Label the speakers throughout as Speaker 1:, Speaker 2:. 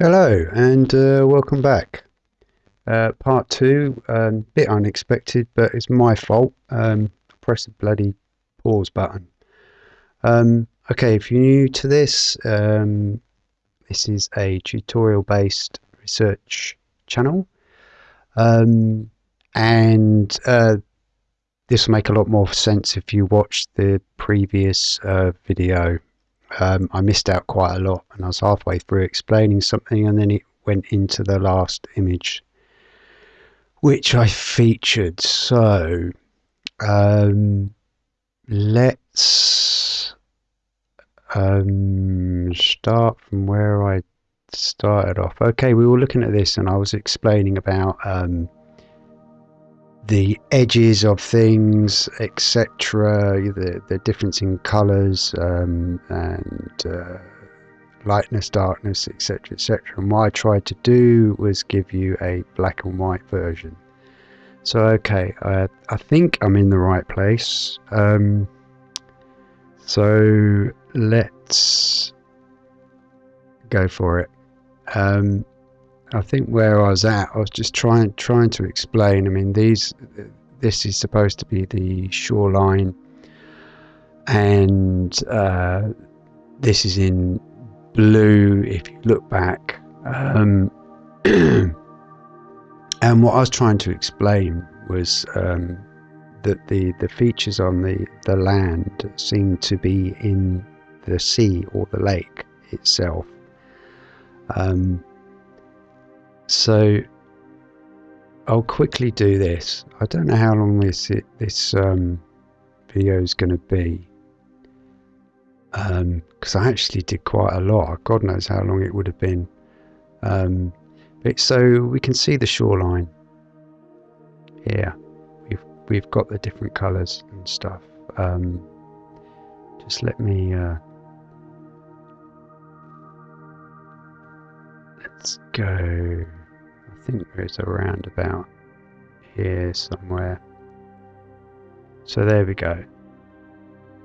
Speaker 1: Hello and uh, welcome back. Uh, part two, um, bit unexpected, but it's my fault. Um, press the bloody pause button. Um, okay, if you're new to this, um, this is a tutorial-based research channel, um, and uh, this will make a lot more sense if you watch the previous uh, video um, I missed out quite a lot and I was halfway through explaining something and then it went into the last image which I featured. So um, let's um, start from where I started off. Okay we were looking at this and I was explaining about um, the edges of things, etc., the, the difference in colours um, and uh, lightness, darkness, etc., etc. And what I tried to do was give you a black and white version. So, okay, I, I think I'm in the right place. Um, so, let's go for it. Um, I think where I was at, I was just trying trying to explain. I mean, these this is supposed to be the shoreline, and uh, this is in blue. If you look back, um, and what I was trying to explain was um, that the the features on the the land seem to be in the sea or the lake itself. Um, so I'll quickly do this. I don't know how long this this um, video is going to be because um, I actually did quite a lot. God knows how long it would have been. Um, but so we can see the shoreline here. We've we've got the different colours and stuff. Um, just let me. Uh, let's go think there's a roundabout here somewhere. So there we go.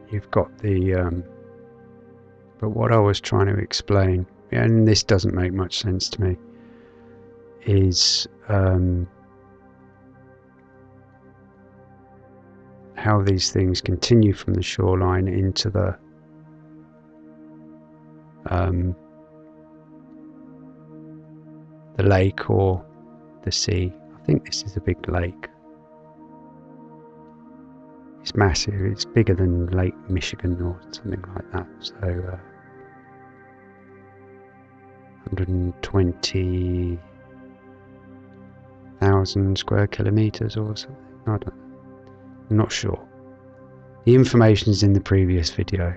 Speaker 1: You've got the, um, but what I was trying to explain, and this doesn't make much sense to me, is um, how these things continue from the shoreline into the um, the lake or the sea. I think this is a big lake. It's massive. It's bigger than Lake Michigan or something like that. So, uh, 120,000 square kilometers or something. I don't. I'm not sure. The information is in the previous video.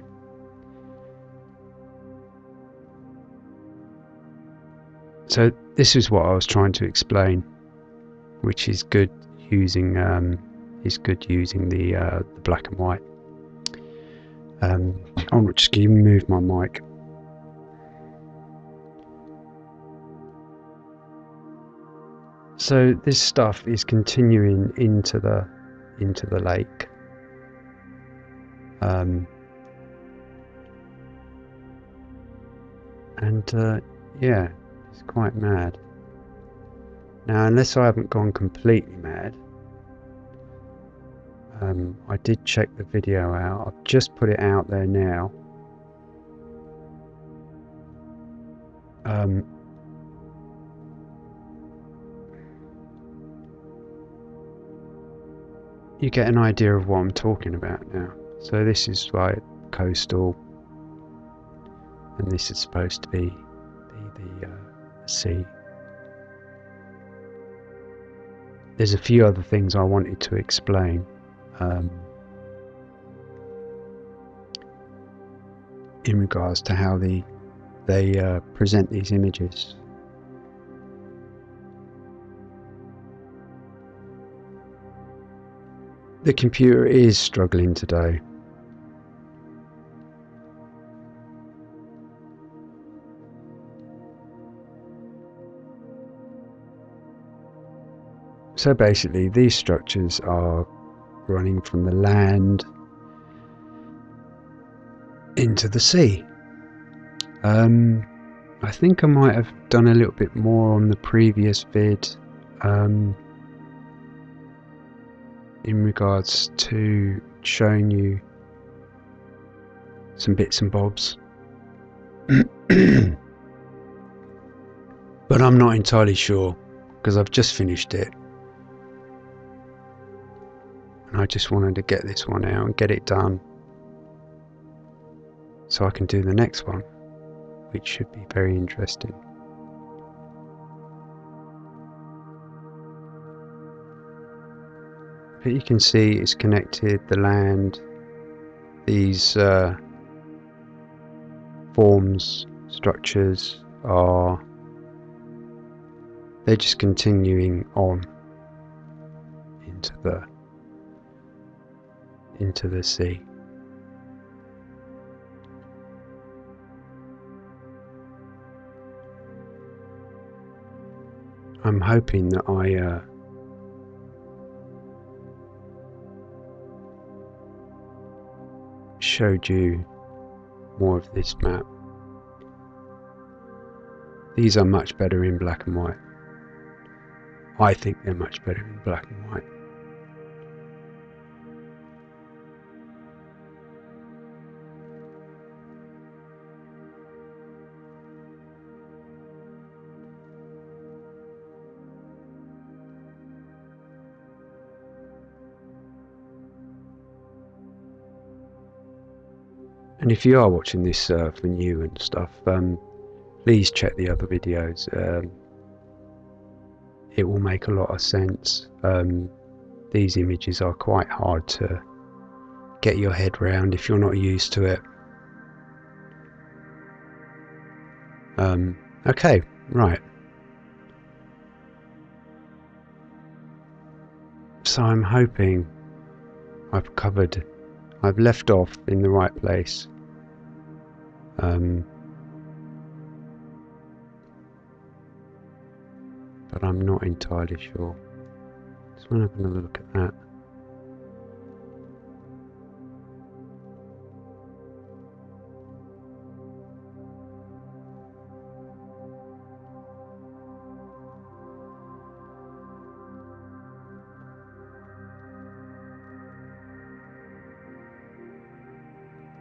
Speaker 1: So this is what I was trying to explain, which is good using um, is good using the, uh, the black and white. Um, I'll just move my mic. So this stuff is continuing into the into the lake. Um, and uh, yeah, it's quite mad. Now, unless I haven't gone completely mad, um, I did check the video out. I've just put it out there now. Um, you get an idea of what I'm talking about now. So this is like coastal, and this is supposed to be see. There's a few other things I wanted to explain. Um, in regards to how the, they uh, present these images. The computer is struggling today. So basically, these structures are running from the land into the sea. Um, I think I might have done a little bit more on the previous vid um, in regards to showing you some bits and bobs. but I'm not entirely sure because I've just finished it. And I just wanted to get this one out and get it done so I can do the next one, which should be very interesting. But you can see it's connected the land, these uh, forms, structures are they're just continuing on into the into the sea. I'm hoping that I uh, showed you more of this map. These are much better in black and white. I think they're much better in black and white. And if you are watching this uh, for new and stuff, um, please check the other videos. Um, it will make a lot of sense. Um, these images are quite hard to get your head round if you're not used to it. Um, okay, right. So I'm hoping I've covered, I've left off in the right place. Um, but I'm not entirely sure. Just want to have another look at that.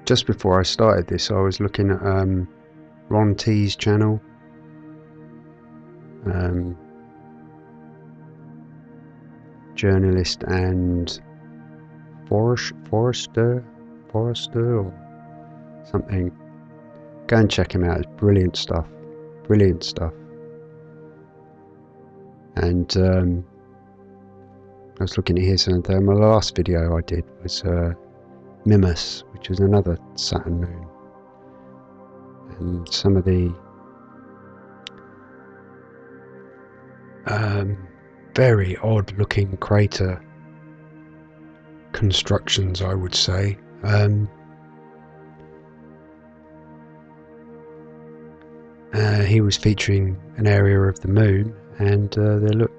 Speaker 1: Just before I started this, I was looking at um, Ron T's channel. Um, journalist and forest, forester, forester or something. Go and check him out. It's brilliant stuff. Brilliant stuff. And um, I was looking at his, and uh, my last video I did was uh, Mimas, which is another Saturn moon. And some of the um, very odd looking crater constructions, I would say. Um, uh, he was featuring an area of the moon, and uh, they look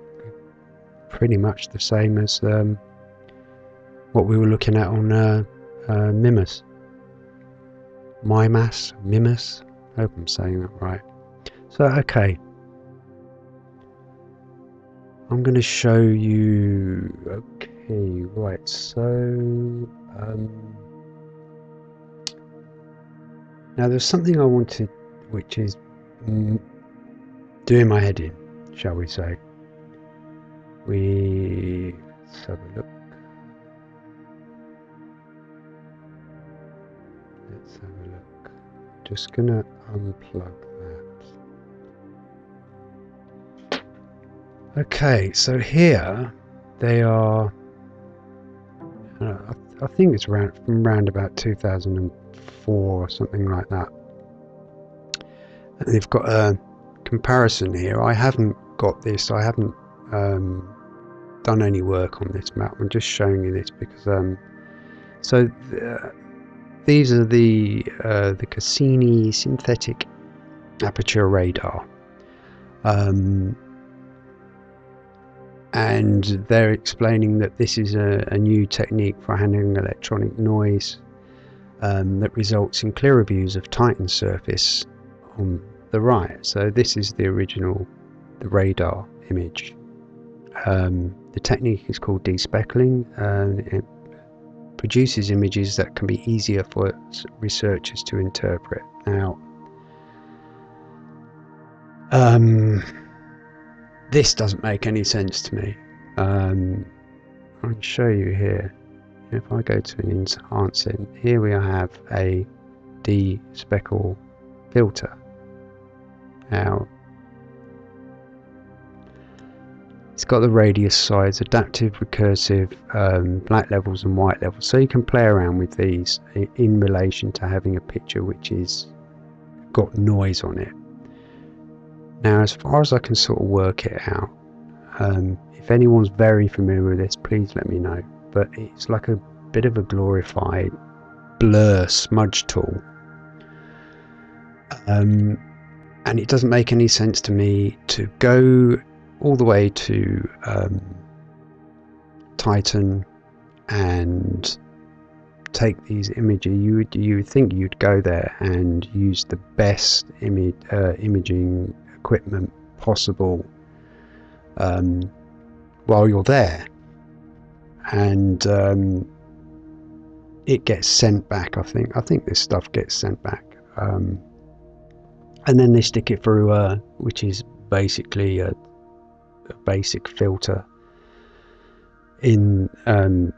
Speaker 1: pretty much the same as um, what we were looking at on uh, uh, Mimas. Mimas? Mimas? I hope I'm saying that right. So, okay. I'm going to show you... Okay, right, so... Um, now, there's something I wanted, which is mm, doing my head in, shall we say. We... Let's have a look. Just gonna unplug that. Okay, so here they are. Uh, I, I, think it's around from around about 2004 or something like that. And they've got a comparison here. I haven't got this. I haven't um, done any work on this map. I'm just showing you this because um, so. Uh, these are the uh, the Cassini synthetic aperture radar. Um, and they're explaining that this is a, a new technique for handling electronic noise um, that results in clearer views of Titan's surface on the right. So this is the original, the radar image. Um, the technique is called despeckling and it produces images that can be easier for researchers to interpret. Now, um, this doesn't make any sense to me. Um, I'll show you here. If I go to an enhancing, here we have a despeckle filter. Now, it's got the radius size, adaptive, recursive, um, black levels and white levels. So you can play around with these in relation to having a picture which is got noise on it. Now, as far as I can sort of work it out, um, if anyone's very familiar with this, please let me know. But it's like a bit of a glorified blur smudge tool. Um, and it doesn't make any sense to me to go all the way to um, Titan and take these images. You would you would think you'd go there and use the best image uh, imaging equipment possible um, while you're there, and um, it gets sent back. I think I think this stuff gets sent back, um, and then they stick it through, uh, which is basically a, a basic filter in um,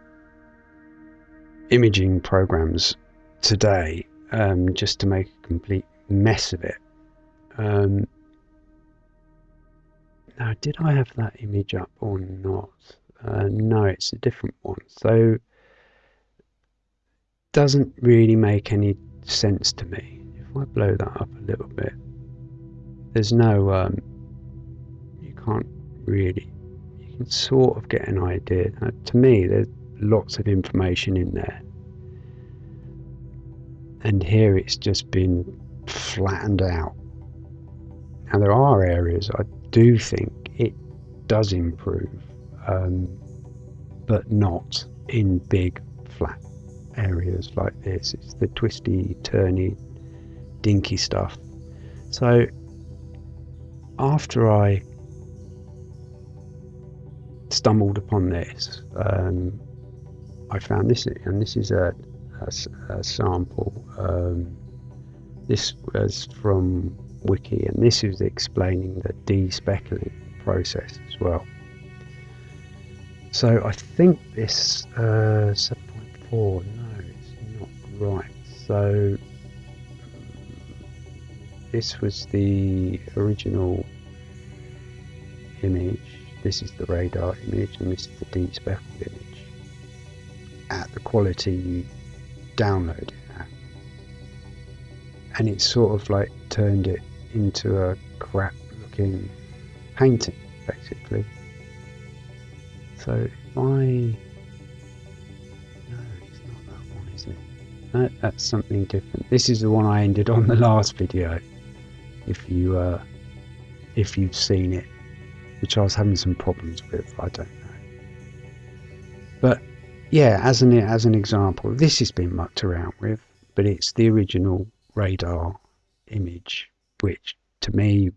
Speaker 1: imaging programs today, um, just to make a complete mess of it. Um, now, did I have that image up or not? Uh, no, it's a different one. So, doesn't really make any sense to me. If I blow that up a little bit, there's no, um, you can't really, you can sort of get an idea. Uh, to me, there's lots of information in there. And here it's just been flattened out. Now, there are areas I do think it does improve, um, but not in big flat areas like this. It's the twisty, turny, dinky stuff. So after I stumbled upon this, um, I found this, and this is a, a, a sample. Um, this was from Wiki, and this is explaining the despeckling process as well. So I think this uh, 7.4, no, it's not right. So this was the original image. This is the radar image, and this is the despeckled image at the quality you download it at. And it sort of like turned it into a crap looking painting basically. So if I no? That's something different. This is the one I ended on the last video. If you uh, if you've seen it, which I was having some problems with, I don't know. But yeah, as an as an example, this has been mucked around with, but it's the original radar image which to me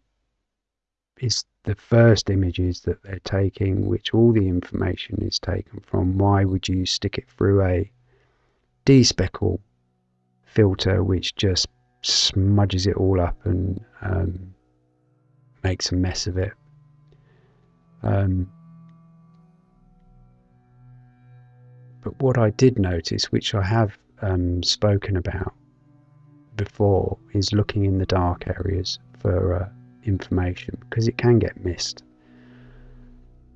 Speaker 1: is the first images that they're taking, which all the information is taken from. Why would you stick it through a despeckle filter, which just smudges it all up and um, makes a mess of it? Um, but what I did notice, which I have um, spoken about, before is looking in the dark areas for uh, information because it can get missed.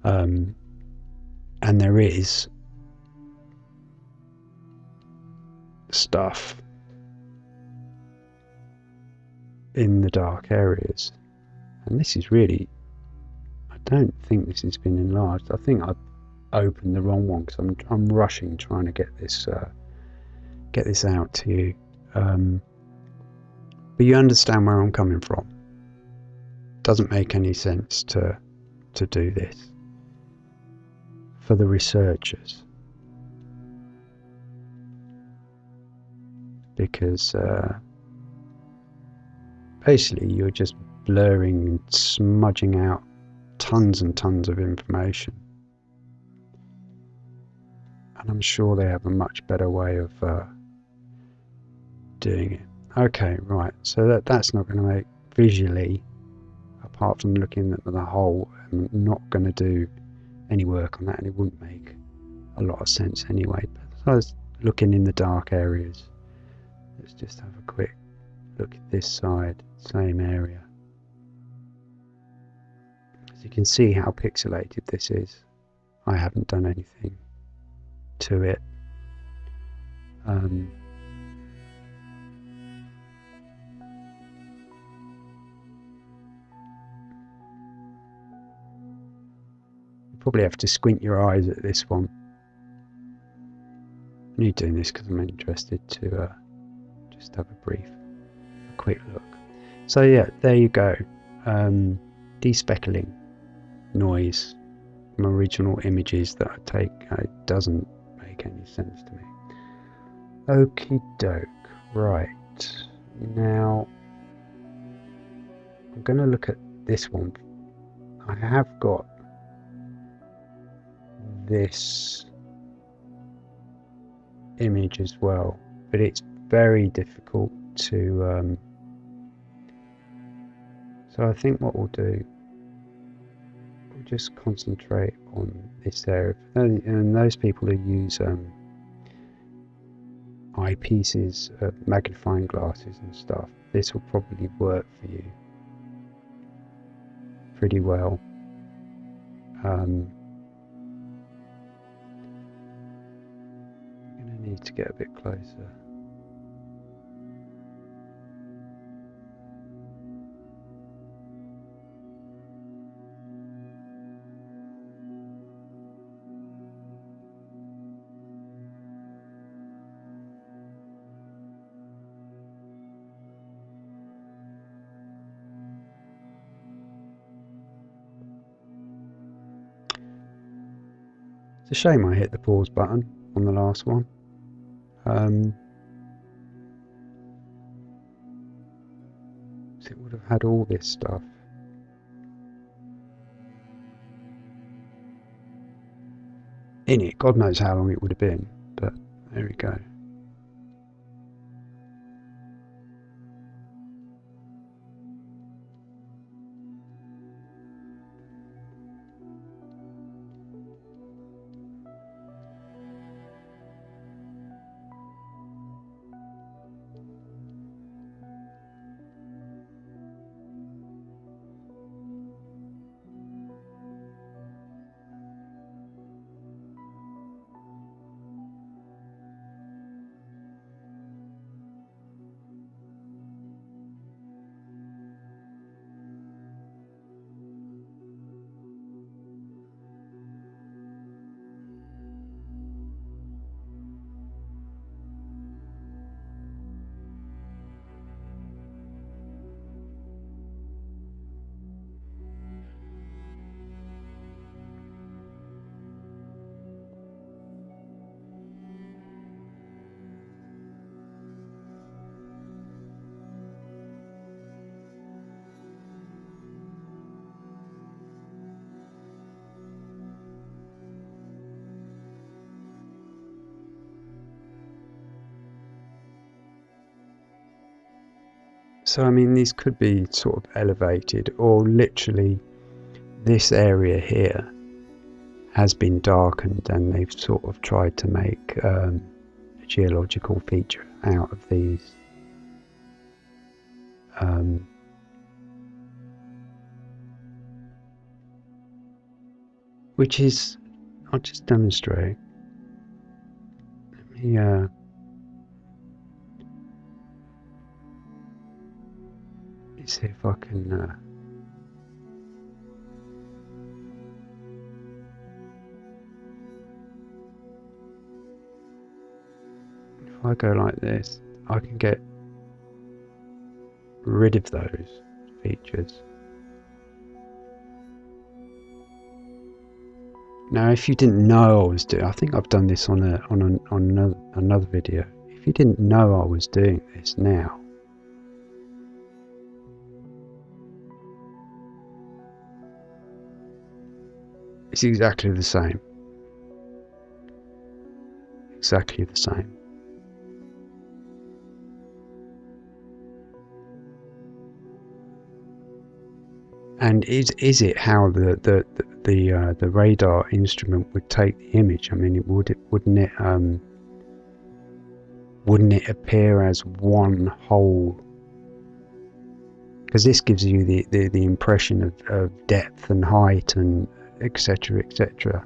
Speaker 1: Um, and there is stuff in the dark areas. And this is really, don't think this has been enlarged. I think I opened the wrong one because I'm, I'm rushing trying to get this, uh, get this out to you. Um, but you understand where I'm coming from. Doesn't make any sense to to do this for the researchers because uh, basically you're just blurring and smudging out tons and tons of information. And I'm sure they have a much better way of uh, doing it. Okay, right, so that, that's not going to make visually, apart from looking at the whole, I'm not going to do any work on that and it wouldn't make a lot of sense anyway. But I was looking in the dark areas. Let's just have a quick look at this side, same area. You can see how pixelated this is. I haven't done anything to it. Um, you probably have to squint your eyes at this one. I'm only doing this because I'm interested to uh, just have a brief, a quick look. So yeah, there you go. Um, despeckling noise from original images that I take. Uh, it doesn't make any sense to me. Okie doke. Right. Now, I'm going to look at this one. I have got this image as well, but it's very difficult to. Um, so I think what we'll do, just concentrate on this area, and, and those people who use um, eyepieces, uh, magnifying glasses, and stuff, this will probably work for you pretty well. Um, need to get a bit closer. It's a shame I hit the pause button on the last one. Um, it would have had all this stuff. In it, God knows how long it would have been, but there we go. So, I mean, these could be sort of elevated, or literally, this area here has been darkened, and they've sort of tried to make um, a geological feature out of these. Um, which is, I'll just demonstrate. Let me. Uh, see if I can uh, if I go like this I can get rid of those features. Now if you didn't know I was doing I think I've done this on a on a, on another, another video. If you didn't know I was doing this now It's exactly the same. Exactly the same. And is is it how the the the uh, the radar instrument would take the image? I mean, it would it wouldn't it um, wouldn't it appear as one whole? Because this gives you the, the, the impression of, of depth and height and etc. etc.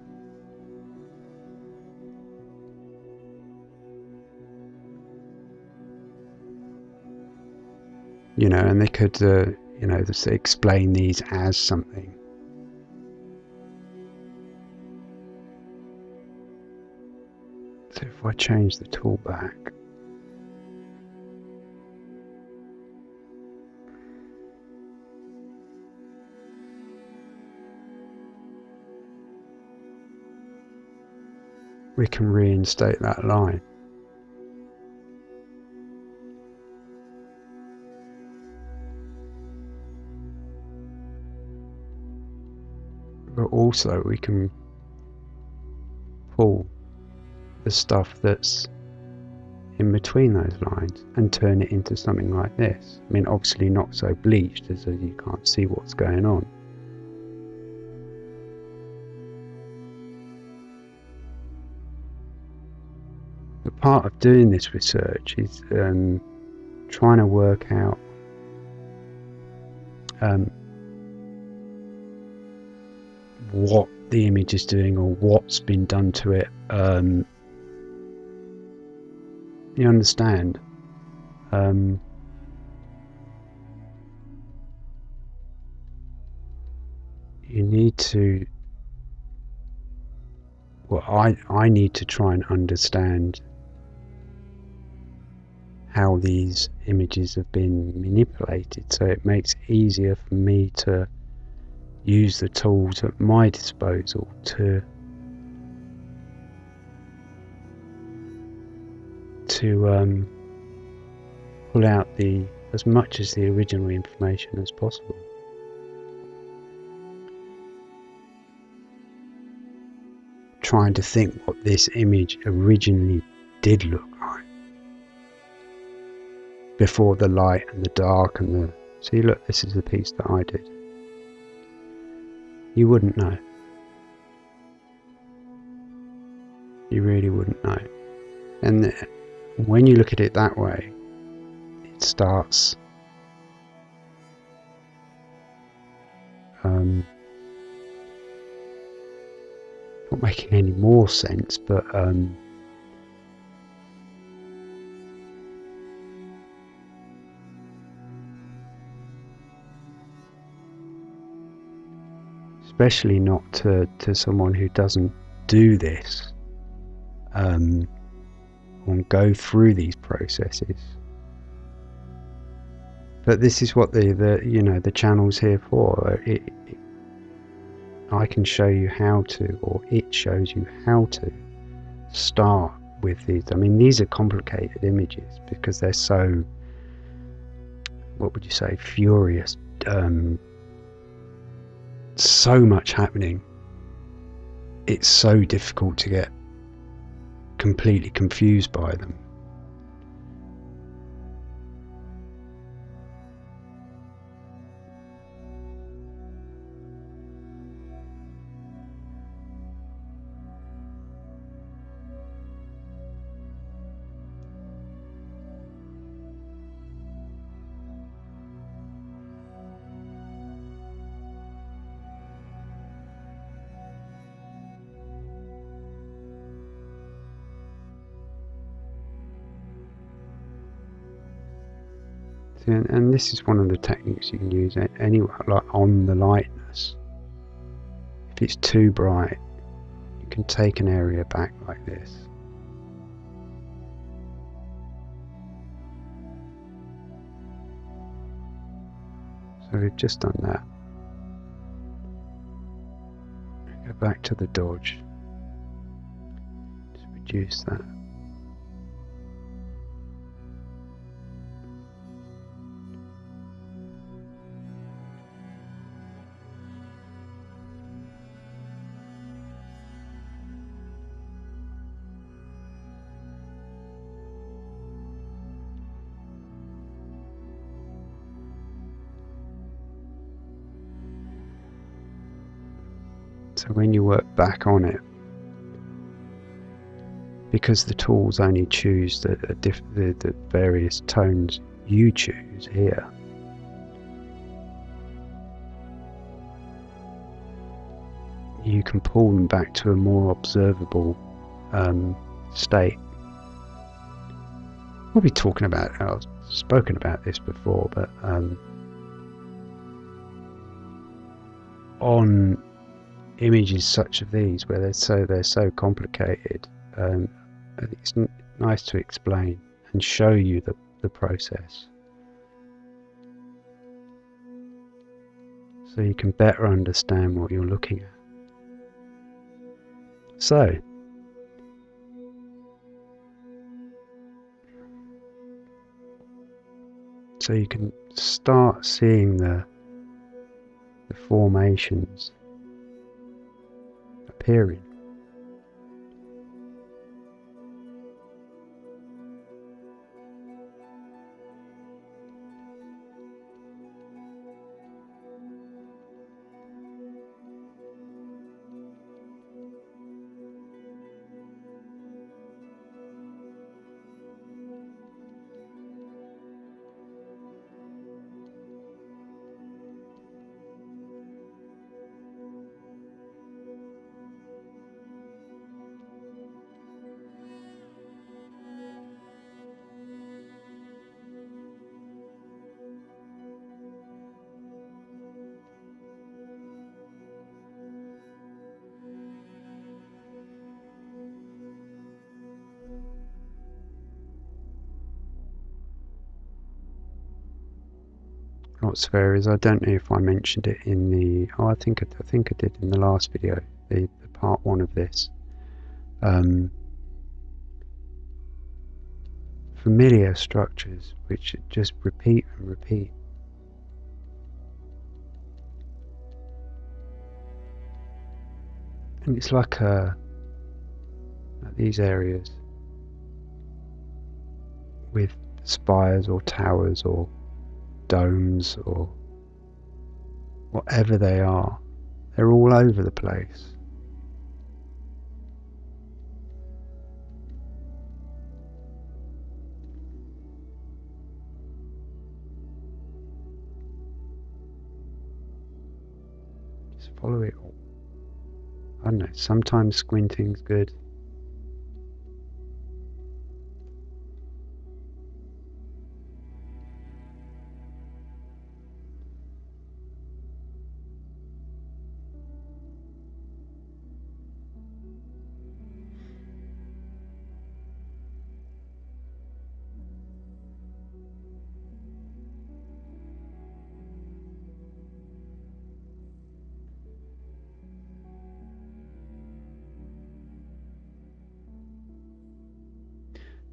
Speaker 1: You know, and they could, uh, you know, explain these as something. So if I change the tool back, we can reinstate that line. But also we can pull the stuff that's in between those lines and turn it into something like this. I mean obviously not so bleached as you can't see what's going on. Part of doing this research is um, trying to work out um, what the image is doing or what's been done to it. Um, you understand? Um, you need to well I, I need to try and understand how these images have been manipulated so it makes it easier for me to use the tools at my disposal to to um, pull out the as much as the original information as possible. Trying to think what this image originally did look like. Before the light and the dark and the see look this is the piece that I did. You wouldn't know. You really wouldn't know. And the, when you look at it that way it starts um, not making any more sense but um, especially not to, to someone who doesn't do this um, and go through these processes. But this is what the, the you know the channel's here for. It, it, I can show you how to, or it shows you how to start with these. I mean, these are complicated images because they're so, what would you say, furious, um, so much happening. It's so difficult to get completely confused by them. And, and this is one of the techniques you can use anywhere, like on the lightness. If it's too bright, you can take an area back like this. So we've just done that. Go back to the dodge to reduce that. When you work back on it, because the tools only choose the, the, the various tones you choose here, you can pull them back to a more observable um, state. We'll be talking about, I've spoken about this before, but um, on images such as these, where they're so they're so complicated, um, it's nice to explain and show you the, the process. So you can better understand what you're looking at. So, so you can start seeing the, the formations appearing. Fair is I don't know if I mentioned it in the oh I think I, I think I did in the last video the, the part one of this. Um, familiar structures which just repeat and repeat. And it's like a like these areas with spires or towers or domes or whatever they are. They're all over the place. Just follow it all. I don't know, sometimes squinting's good.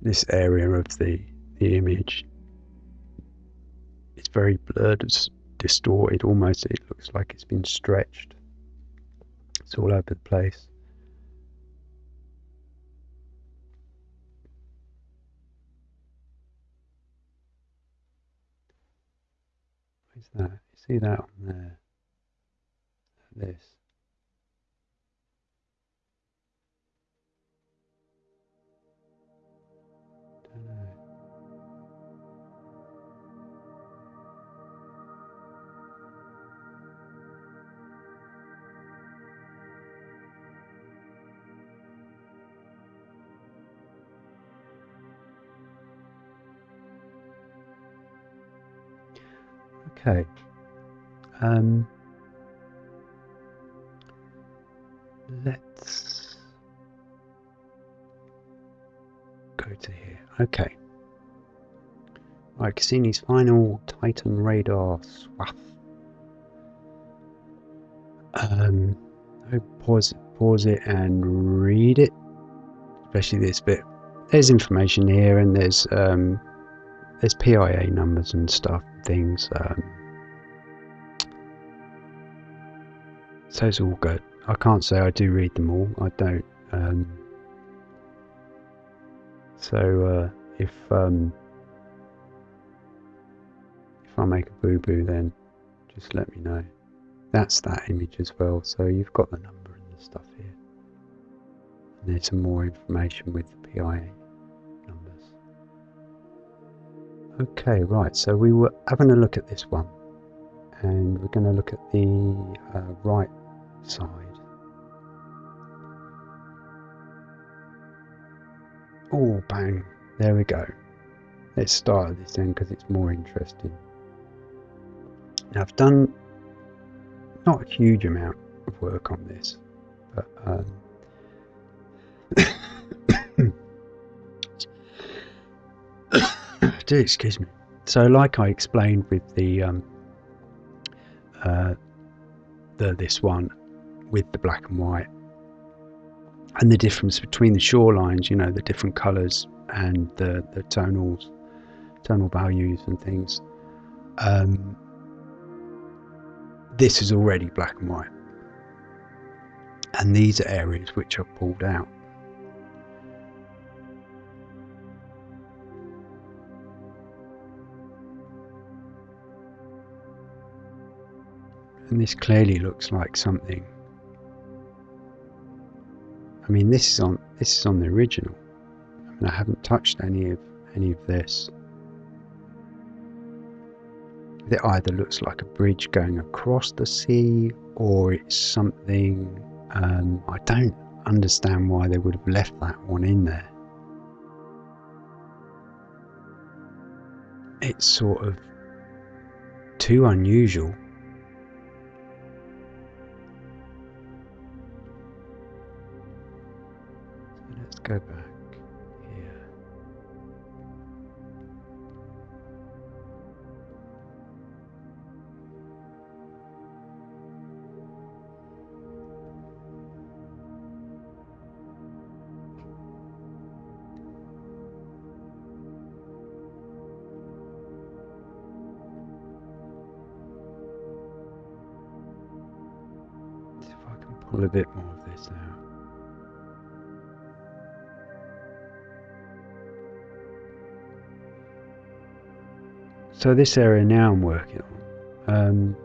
Speaker 1: This area of the, the image it's very blurred, it's distorted, almost it looks like it's been stretched. It's all over the place. What's that? You see that on there? This. Okay. Um, let's go to here. Okay. Right, Cassini's final Titan radar swath. Um, pause, pause it and read it, especially this bit. There's information here, and there's um, there's PIA numbers and stuff, things. Um, so it's all good. I can't say I do read them all. I don't. Um, so uh, if um, if I make a boo boo, then just let me know. That's that image as well. So you've got the number and the stuff here. And there's some more information with the PIA numbers. Okay, right, so we were having a look at this one and we're going to look at the uh, right side. Oh, bang, there we go. Let's start at this end because it's more interesting. Now, I've done not a huge amount of work on this, but um, do excuse me. So, like I explained with the um, uh, the this one with the black and white, and the difference between the shorelines, you know, the different colours and the the tonals, tonal values and things. Um, this is already black and white, and these are areas which are pulled out. and this clearly looks like something I mean this is on this is on the original. I mean I haven't touched any of any of this. It either looks like a bridge going across the sea or it's something um, I don't understand why they would have left that one in there. It's sort of too unusual go back here. See if I can pull a bit more of this out. So this area now I'm working on, um,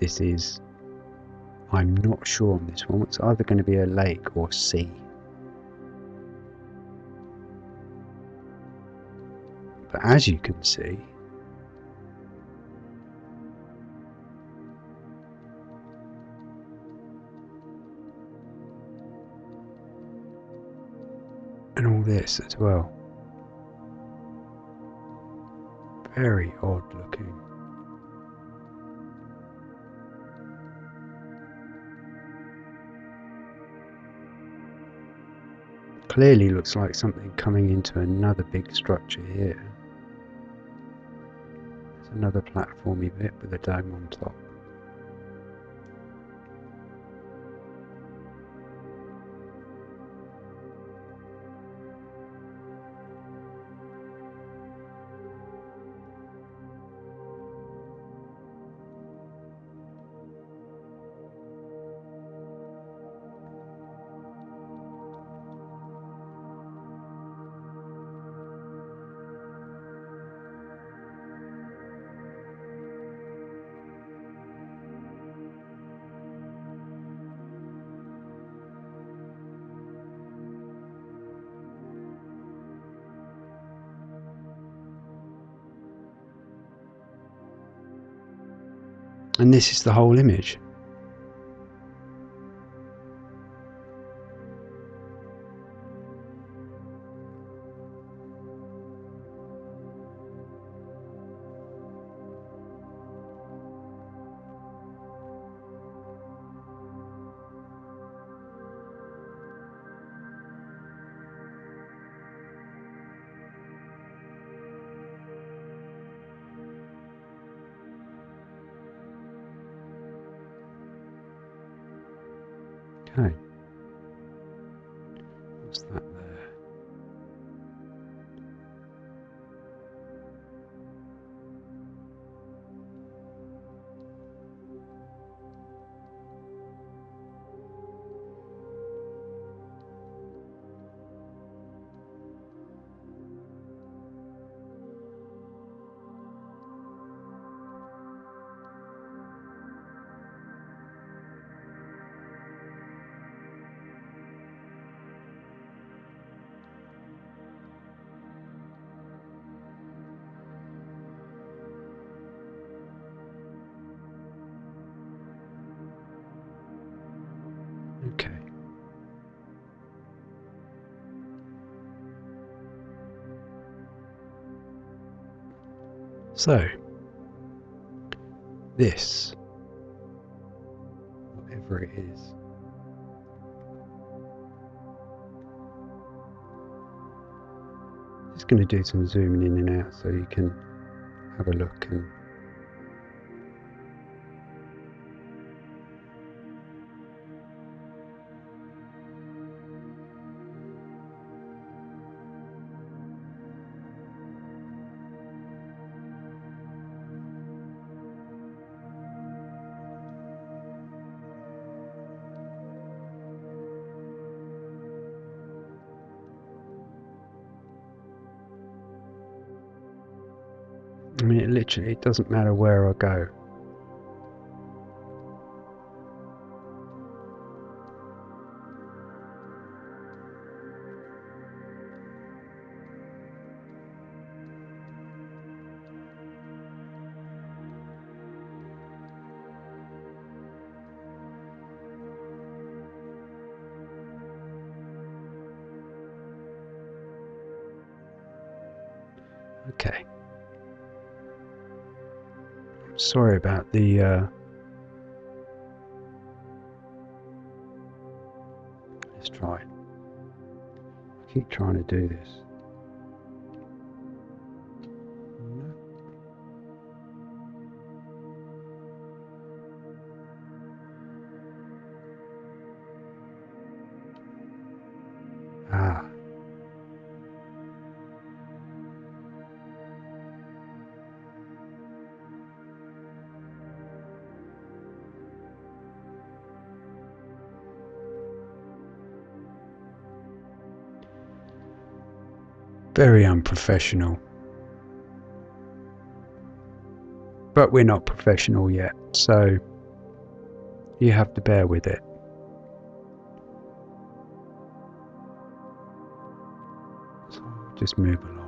Speaker 1: this is, I'm not sure on this one, it's either going to be a lake or sea. But as you can see, and all this as well. Very odd looking. Clearly looks like something coming into another big structure here. There's another platformy bit with a dome on top. And this is the whole image. So, this, whatever it is, just going to do some zooming in and out so you can have a look and it doesn't matter where I go. Sorry about the uh, let's try. I keep trying to do this. Very unprofessional. But we're not professional yet, so you have to bear with it. Just move along.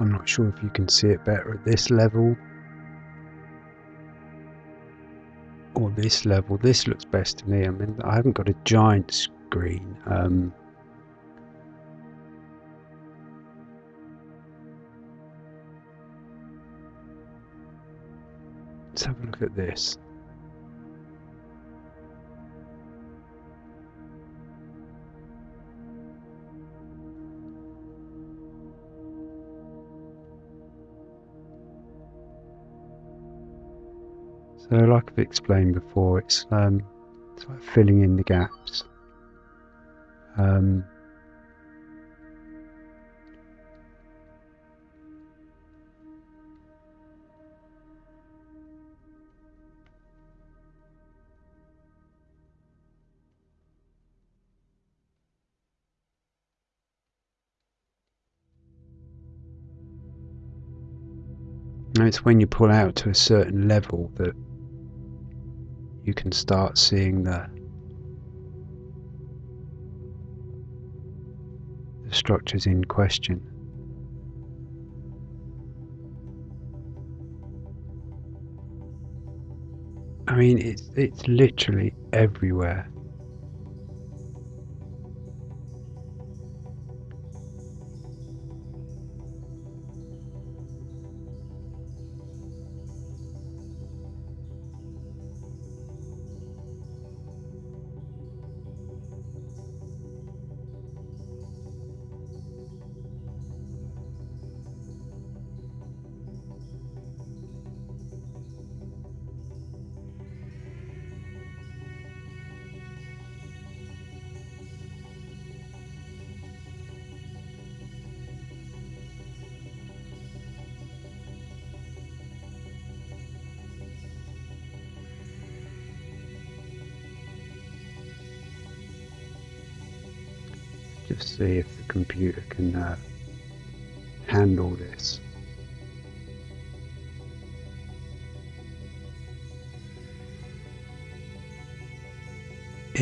Speaker 1: I'm not sure if you can see it better at this level or this level. This looks best to me. I mean, I haven't got a giant screen. Um, let's have a look at this. So, like I've explained before, it's um, it's like filling in the gaps. Um, it's when you pull out to a certain level that you can start seeing the the structures in question. I mean, it's it's literally everywhere.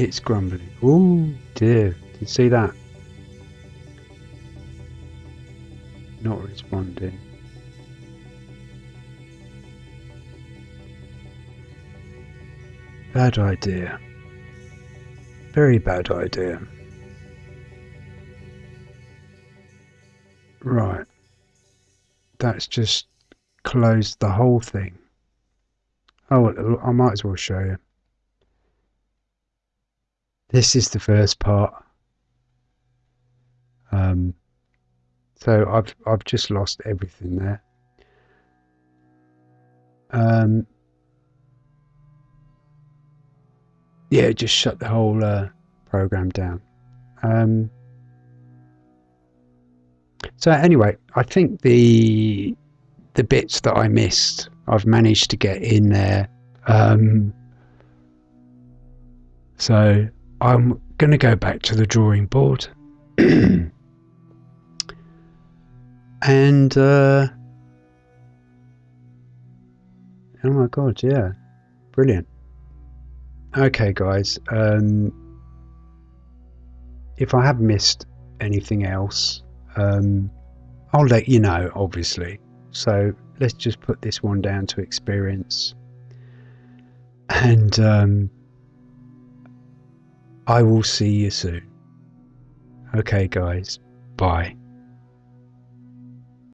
Speaker 1: It's grumbling. Oh dear, did you see that? Not responding. Bad idea. Very bad idea. Right. That's just closed the whole thing. Oh, I might as well show you. This is the first part. Um, so I've I've just lost everything there. Um, yeah, just shut the whole uh, program down. Um, so anyway, I think the the bits that I missed, I've managed to get in there. Um, so I'm going to go back to the drawing board. and uh, oh my god, yeah, brilliant. Okay, guys. Um, if I have missed anything else, um, I'll let you know, obviously. So let's just put this one down to experience. And um, I will see you soon. Okay, guys. Bye.